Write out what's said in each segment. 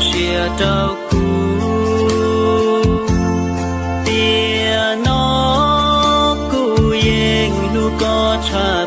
Xia trâu cú tia nó cú yên lu có cha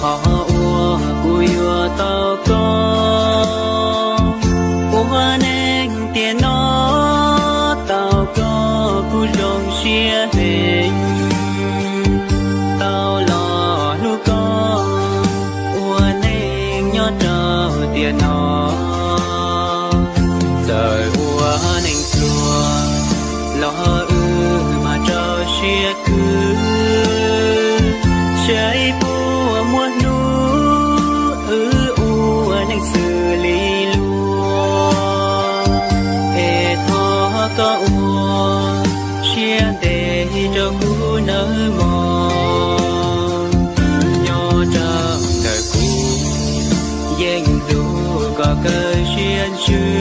họ ua cú yua tao có ua nên tiền nó, tao có cú rong chia hè tao lo nu có ua nên nhớ trâu tiền nó. Giờ ua nên chùa, lo ư mà cho chia cứ. Chơi thọ có ua chia để cho cú nở mò nhỏ trong đời cũ dành đủ có cơ duyên chưa